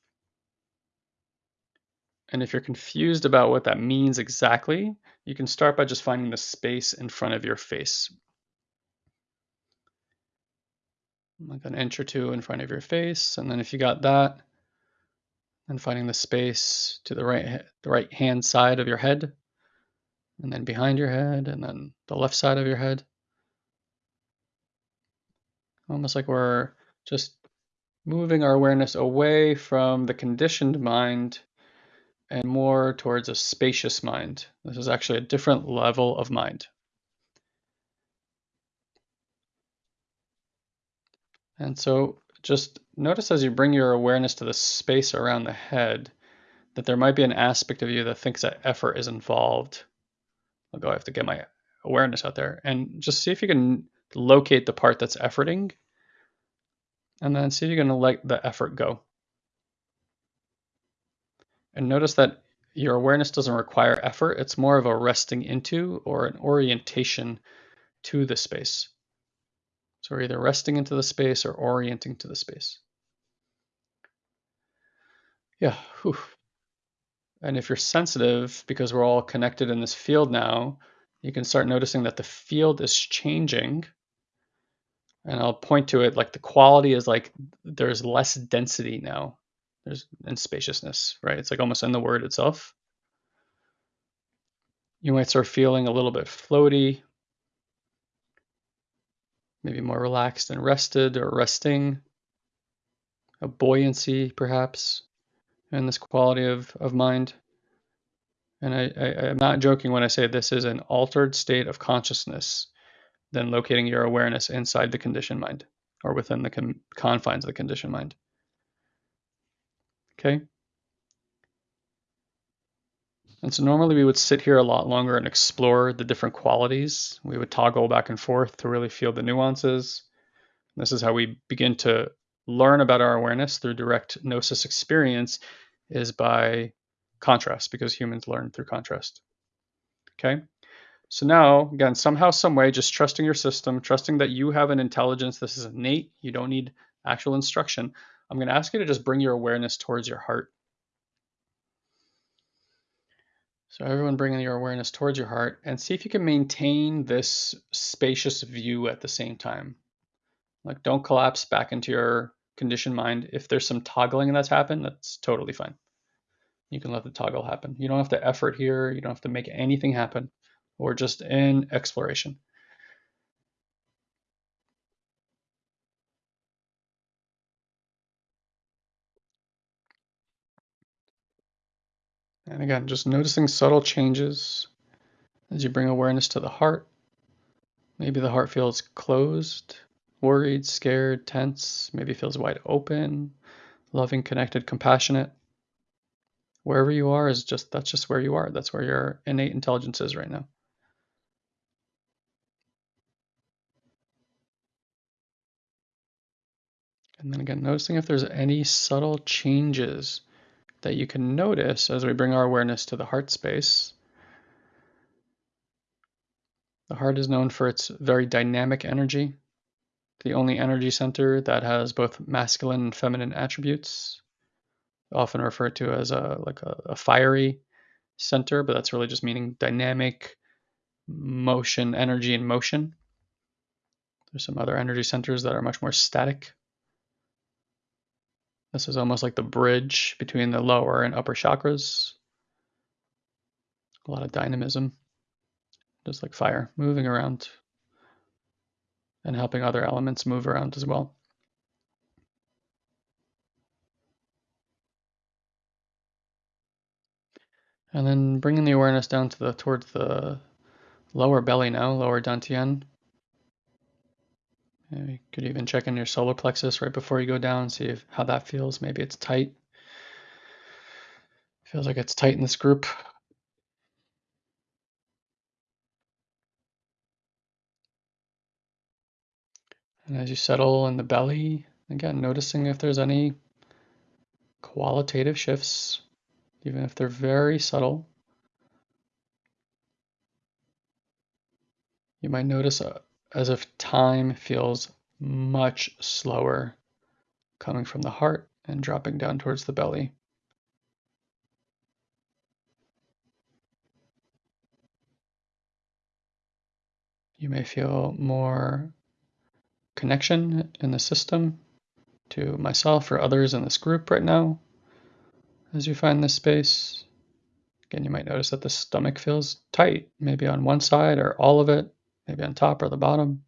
And if you're confused about what that means exactly, you can start by just finding the space in front of your face. Like an inch or two in front of your face. And then if you got that, then finding the space to the right, the right hand side of your head, and then behind your head, and then the left side of your head. Almost like we're just moving our awareness away from the conditioned mind and more towards a spacious mind. This is actually a different level of mind. And so just notice as you bring your awareness to the space around the head that there might be an aspect of you that thinks that effort is involved. I'll go, I have to get my awareness out there and just see if you can locate the part that's efforting and then see if going to let the effort go. And notice that your awareness doesn't require effort. It's more of a resting into or an orientation to the space. So we're either resting into the space or orienting to the space. Yeah. Whew. And if you're sensitive, because we're all connected in this field now, you can start noticing that the field is changing. And I'll point to it like the quality is like there's less density now. There's and spaciousness, right? It's like almost in the word itself. You might start feeling a little bit floaty, maybe more relaxed and rested or resting, a buoyancy perhaps and this quality of, of mind. And I, I, I'm not joking when I say this is an altered state of consciousness than locating your awareness inside the conditioned mind or within the con- confines of the conditioned mind. Okay? And so normally we would sit here a lot longer and explore the different qualities. We would toggle back and forth to really feel the nuances. This is how we begin to learn about our awareness through direct gnosis experience is by contrast because humans learn through contrast. Okay. So now, again, somehow, some way, just trusting your system, trusting that you have an intelligence. This is innate. You don't need actual instruction. I'm going to ask you to just bring your awareness towards your heart. So everyone bringing your awareness towards your heart and see if you can maintain this spacious view at the same time. Like don't collapse back into your conditioned mind. If there's some toggling that's happened, that's totally fine. You can let the toggle happen. You don't have to effort here. You don't have to make anything happen. We're just in exploration. And again, just noticing subtle changes as you bring awareness to the heart. Maybe the heart feels closed, worried, scared, tense, maybe feels wide open, loving, connected, compassionate. Wherever you are is just that's just where you are. That's where your innate intelligence is right now. And then again, noticing if there's any subtle changes that you can notice as we bring our awareness to the heart space. The heart is known for its very dynamic energy, the only energy center that has both masculine and feminine attributes, often referred to as a like a, a fiery center, but that's really just meaning dynamic motion, energy and motion. There's some other energy centers that are much more static. This is almost like the bridge between the lower and upper chakras. A lot of dynamism, just like fire, moving around and helping other elements move around as well. And then bringing the awareness down to the towards the lower belly now, lower dantian. You could even check in your solar plexus right before you go down, see if, how that feels. Maybe it's tight. Feels like it's tight in this group. And as you settle in the belly, again, noticing if there's any qualitative shifts, even if they're very subtle. You might notice a, as if time feels much slower coming from the heart and dropping down towards the belly. You may feel more connection in the system to myself or others in this group right now as you find this space. Again, you might notice that the stomach feels tight, maybe on one side or all of it maybe on top or the bottom,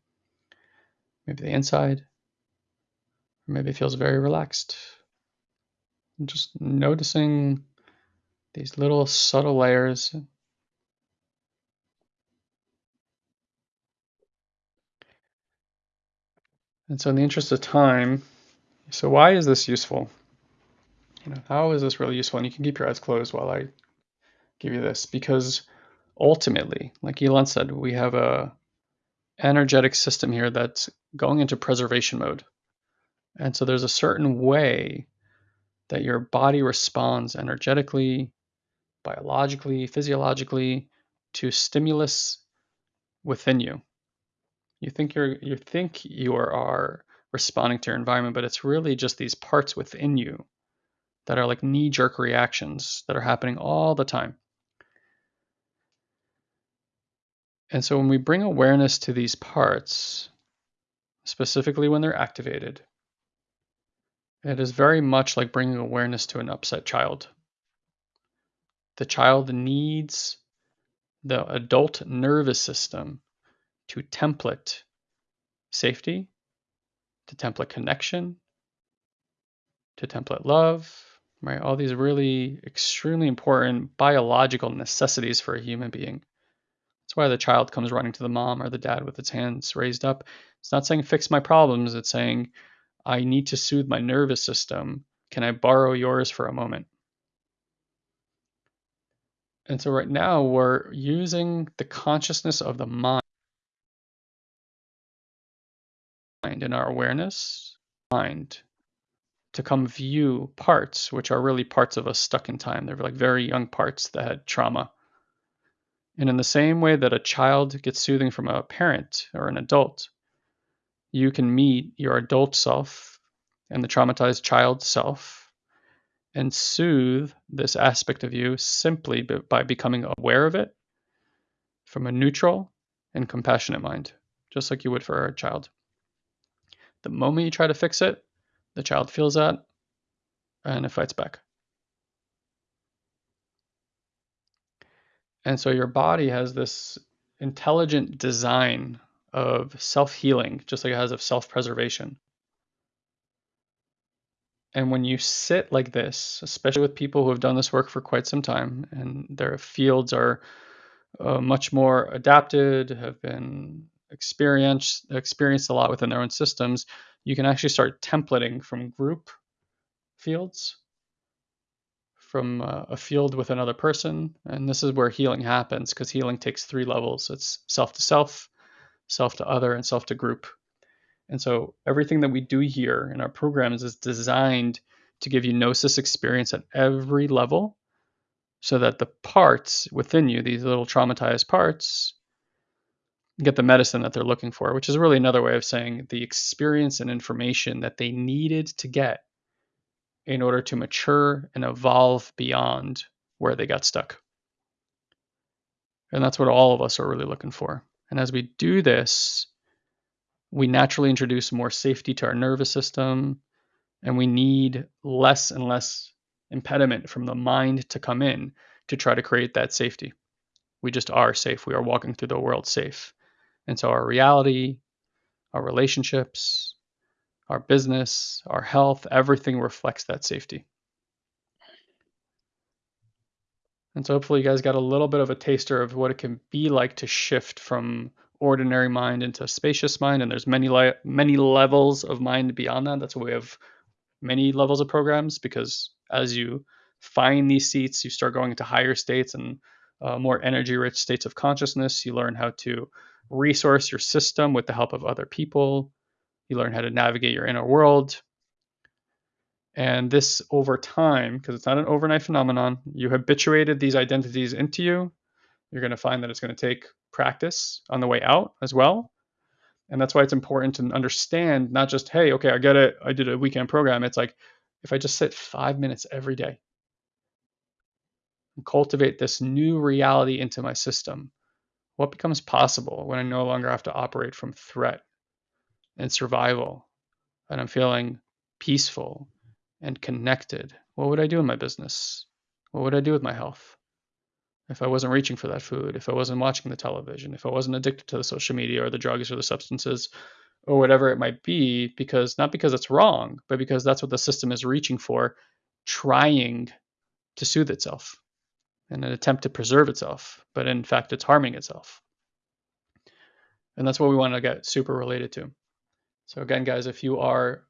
maybe the inside, or maybe feels very relaxed. And just noticing these little subtle layers. And so in the interest of time, so why is this useful? You know, how is this really useful? And you can keep your eyes closed while I give you this because ultimately, like Elon said, we have a energetic system here that's going into preservation mode. And so there's a certain way that your body responds energetically, biologically, physiologically to stimulus within you. You think you're you think you are responding to your environment, but it's really just these parts within you that are like knee-jerk reactions that are happening all the time. And so when we bring awareness to these parts, specifically when they're activated, it is very much like bringing awareness to an upset child. The child needs the adult nervous system to template safety, to template connection, to template love, right? All these really extremely important biological necessities for a human being. That's why the child comes running to the mom or the dad with its hands raised up. It's not saying fix my problems, it's saying I need to soothe my nervous system. Can I borrow yours for a moment? And so right now we're using the consciousness of the mind mind in our awareness, mind, to come view parts which are really parts of us stuck in time. They're like very young parts that had trauma. And in the same way that a child gets soothing from a parent or an adult, you can meet your adult self and the traumatized child self and soothe this aspect of you simply by becoming aware of it from a neutral and compassionate mind, just like you would for a child. The moment you try to fix it, the child feels that and it fights back. And so your body has this intelligent design of self healing, just like it has of self preservation. And when you sit like this, especially with people who have done this work for quite some time and their fields are uh, much more adapted, have been experienced experienced a lot within their own systems, you can actually start templating from group fields from uh, a field with another person. And this is where healing happens because healing takes three levels it's self to self, self to other, and self to group. And so everything that we do here in our programs is designed to give you gnosis experience at every level so that the parts within you, these little traumatized parts, get the medicine that they're looking for, which is really another way of saying the experience and information that they needed to get in order to mature and evolve beyond where they got stuck. And that's what all of us are really looking for. And as we do this, we naturally introduce more safety to our nervous system, and we need less and less impediment from the mind to come in to try to create that safety. We just are safe. We are walking through the world safe. And so our reality, our relationships, our business, our health, everything reflects that safety. And so hopefully you guys got a little bit of a taster of what it can be like to shift from ordinary mind into spacious mind. And there's many le- many levels of mind beyond that. That's why we have many levels of programs because as you find these seats, you start going into higher states and uh, more energy rich states of consciousness. You learn how to resource your system with the help of other people. You learn how to navigate your inner world. And this over time, because it's not an overnight phenomenon, you habituated these identities into you. You're going to find that it's going to take practice on the way out as well. And that's why it's important to understand not just, hey, okay, I get it. I did a weekend program. It's like if I just sit five minutes every day and cultivate this new reality into my system, what becomes possible when I no longer have to operate from threat and survival, and I'm feeling peaceful and connected, what would I do in my business? What would I do with my health? If I wasn't reaching for that food, if I wasn't watching the television, if I wasn't addicted to the social media or the drugs or the substances or whatever it might be, because not because it's wrong, but because that's what the system is reaching for, trying to soothe itself in an attempt to preserve itself, but in fact, it's harming itself. And that's what we want to get super related to. So again, guys, if you are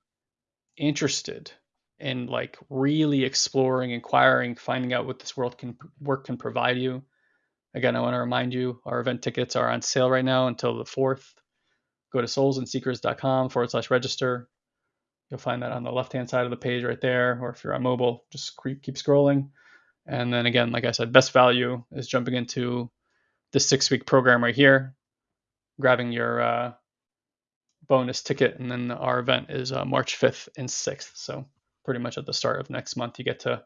interested in like really exploring, inquiring, finding out what this world can work can provide you, Again, I want to remind you our event tickets are on sale right now until the 4th. Go to soulsandseekers.com forward slash register. You'll find that on the left hand side of the page right there. Or if you're on mobile, just keep scrolling. And then again, like I said, best value is jumping into the six week program right here, grabbing your uh, bonus ticket. And then our event is uh, March 5th and 6th. So pretty much at the start of next month, you get to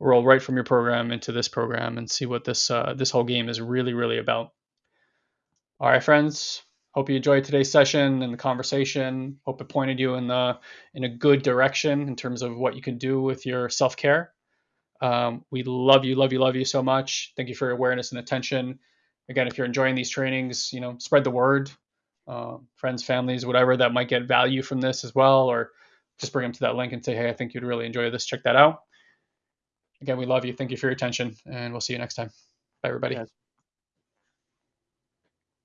roll right from your program into this program and see what this uh, this whole game is really really about. All right, friends. Hope you enjoyed today's session and the conversation. Hope it pointed you in the in a good direction in terms of what you can do with your self care. Um, we love you, love you, love you so much. Thank you for your awareness and attention. Again, if you're enjoying these trainings, you know, spread the word. Uh, friends, families, whatever that might get value from this as well, or just bring them to that link and say, hey, I think you'd really enjoy this. Check that out. Again, we love you. Thank you for your attention, and we'll see you next time. Bye, everybody. Yes.